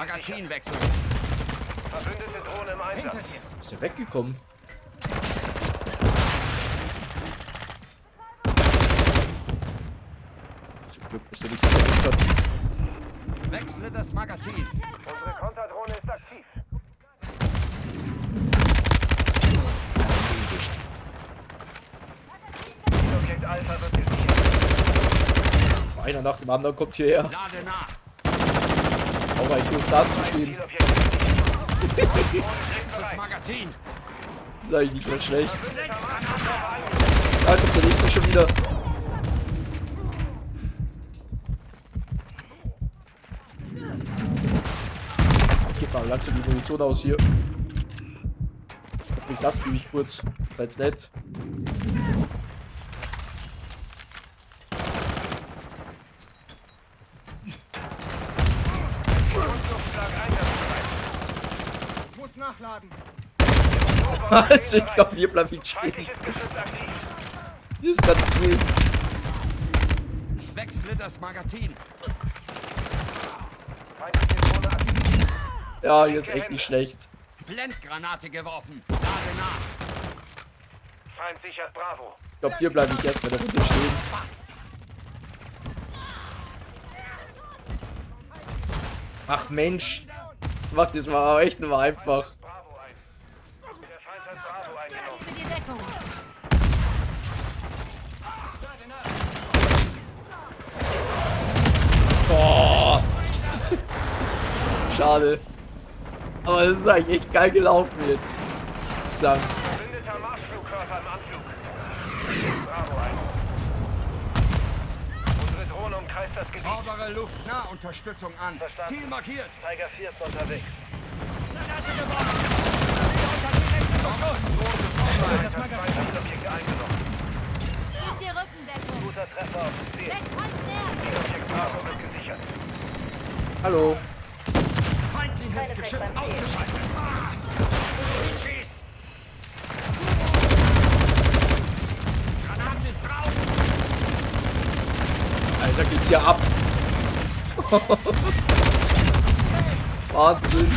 Magazinwechsel. Verbündete Drohne im Einsatz. Hinter dir. Ist der weggekommen? Zum Glück ist der nicht erwischt hat. Wechsle das Magazin. Unsere Konterdrohne ist aktiv. Objekt Alpha wird gesichert. Einer nach dem anderen kommt hierher. Lade nach. Aber ich nur da zu stehen. Das Magazin. Eigentlich nicht mehr schlecht. Da kommt der nächste schon wieder. Jetzt geht mal langsam die Munition aus hier. Ich lasse die mich kurz. Seid's nett. Luftschlag einsatzbereit. Ich muss nachladen. Also ich glaube, hier bleib ich stehen. Hier ist ganz cool. Wechsle das Magazin. Ja, hier ist echt nicht schlecht. Blendgranate geworfen. Lade nach. Feind sichert Bravo. Ich glaube, hier bleibe ich jetzt bei der Runde stehen. Ach Mensch. Das macht jetzt mal echt nur einfach. Schade. Aber es ist eigentlich echt geil gelaufen jetzt. Muss ich sagen. Verbündeter Marschflugkörper im Anflug. Bravo ein. Unsere Drohne umkreist das Gebiet. Fordere Luftnahunterstützung an. Verstanden. Ziel markiert. Tiger 4 ist unterwegs. Das Magazin. Gib dir Rückendeckung. Guter Treffer auf dem Ziel. Weg Feind näher. Zielobjekt Bravo wird gesichert. Hallo. Feindliches Geschütz ausgeschaltet. Ah! Schießt. Granate ist drauf. Alter, geht's hier ab. Wahnsinn.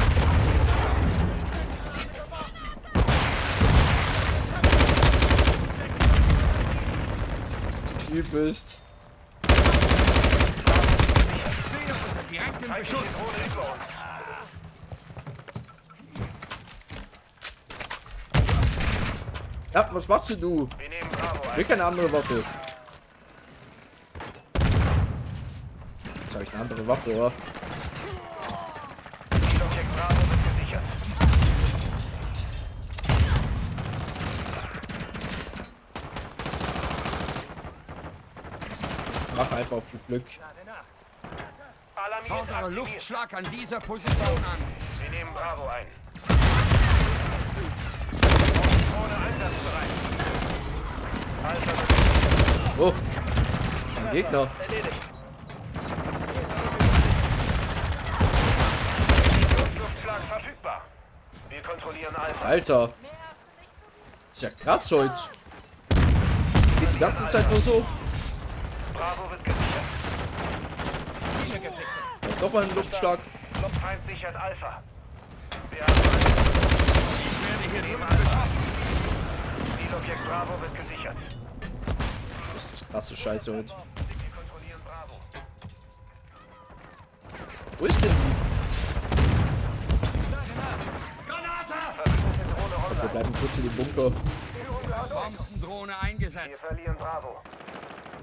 Über uns. Ja, was machst du, du? Wir nehmen Bravo will keine andere Waffe. Jetzt habe ich eine andere Waffe, oder? Zielobjekt Bravo wird gesichert. Mach einfach auf Glück. Alarmiert Fordere aktiviert. Luftschlag an dieser Position an. Wir nehmen Bravo ein. Drohne einsatzbereit. Alpha wird gesichert. Oh. Ein Gegner. Erledigt. Luftschlag verfügbar. Wir kontrollieren Alpha. Alter. Ist ja krass heute. Geht die ganze Zeit nur so. Bravo wird gesichert. Ja, Doch mal ein Luftschlag. Feind sichert Alpha. Wir haben Ich werde hier drüben beschossen. Zielobjekt Bravo wird gesichert. Das ist krasse Scheiße heute. Wo ist denn die? Wir bleiben kurz in dem Bunker. Bombendrohne Wir eingesetzt. verlieren Bravo.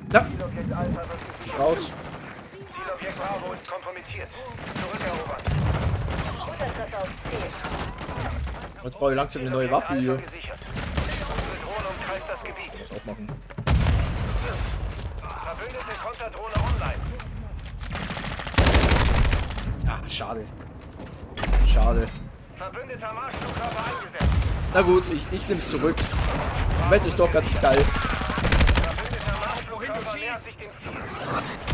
Gesichert. raus. Zielobjekt Bravo ist kompromittiert. Zurückerobern. Jetzt brauche ich langsam eine neue Waffe hier. Das auch machen. Verbündete Konterdrohne online. Ah, schade. Schade. Verbündeter Marschflugkörper eingesetzt. Na gut, ich, ich nehme es zurück. Welt ist doch ganz geil. Verbündeter Marschflugkörper nähert sich dem Ziel.